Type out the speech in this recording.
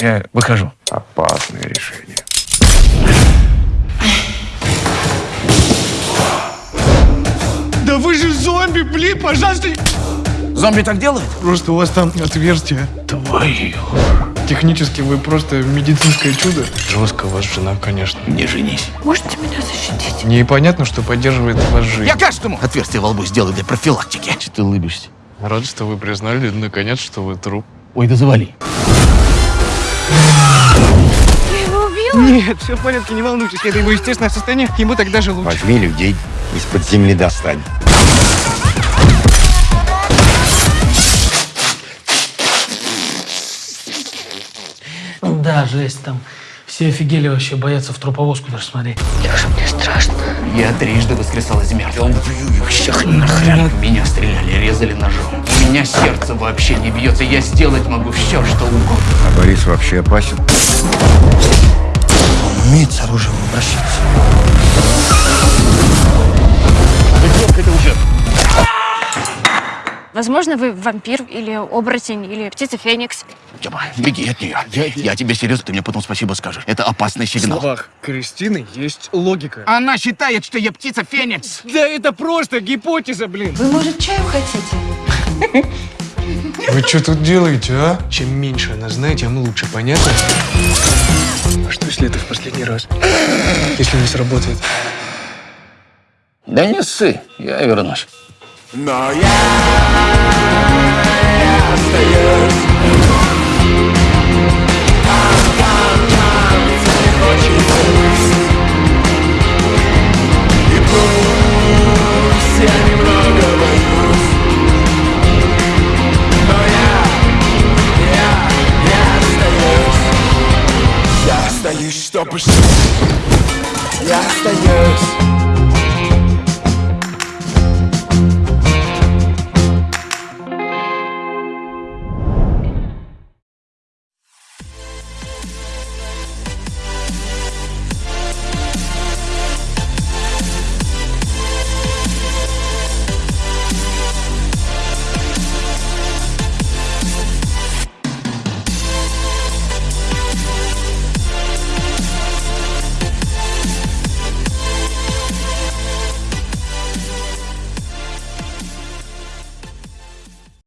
Я выхожу. Опасное решение. Да вы же зомби, блин, пожалуйста. Зомби так делают? Просто у вас там отверстие. Твою. Технически вы просто медицинское чудо. Жестко вас жена, конечно. Не женись. Можете меня защитить? Непонятно, что поддерживает вас жизнь. Я каждому отверстие во лбу сделаю для профилактики. Че ты улыбишься? Рад, что вы признали, наконец, что вы труп. Ой, да завали. Нет, все в порядке, не волнуйтесь. Это его естественное состояние. Ему так даже лучше. Возьми людей из-под земли достань. Да, жесть там. Все офигели вообще, боятся в труповозку даже смотреть. Леша, мне страшно. Я трижды воскресал из мертвых. Убью их всех нахрен. В Меня стреляли, резали ножом. У меня сердце вообще не бьется. Я сделать могу все, что угодно. А Борис вообще опасен? Умеет с оружием обращаться. Возможно, вы вампир или оборотень или птица Феникс. Тёма, беги от нее. Я, тебе серьезно, ты мне потом спасибо скажешь. Это опасный В сигнал. словах Кристины есть логика. Она считает, что я птица Феникс. Да это просто гипотеза, блин. Вы, может, чаю хотите? Вы что тут делаете, а? Чем меньше она знает, тем лучше, понятно? А что, если это в последний раз? Если не сработает? Да не ссы, я вернусь. Я остаюсь, чтобы жить. Я остаюсь.